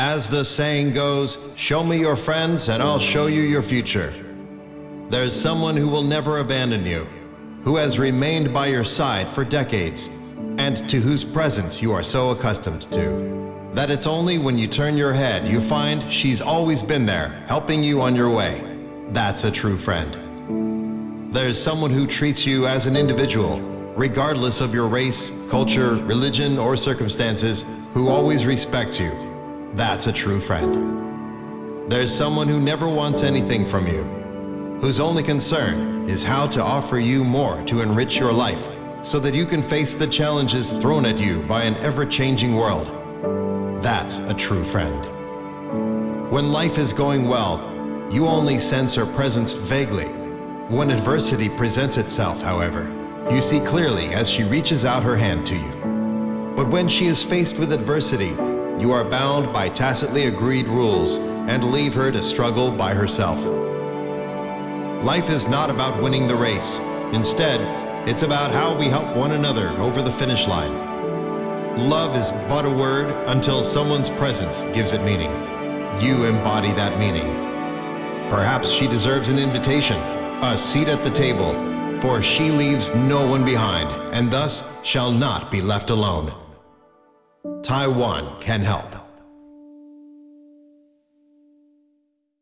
As the saying goes, show me your friends and I'll show you your future. There's someone who will never abandon you, who has remained by your side for decades, and to whose presence you are so accustomed to, that it's only when you turn your head you find she's always been there, helping you on your way. That's a true friend. There's someone who treats you as an individual, regardless of your race, culture, religion, or circumstances, who always respects you. That's a true friend. There's someone who never wants anything from you, whose only concern is how to offer you more to enrich your life so that you can face the challenges thrown at you by an ever-changing world. That's a true friend. When life is going well, you only sense her presence vaguely. When adversity presents itself, however, you see clearly as she reaches out her hand to you. But when she is faced with adversity, you are bound by tacitly agreed rules and leave her to struggle by herself. Life is not about winning the race. Instead, it's about how we help one another over the finish line. Love is but a word until someone's presence gives it meaning. You embody that meaning. Perhaps she deserves an invitation, a seat at the table, for she leaves no one behind, and thus shall not be left alone. Taiwan can help.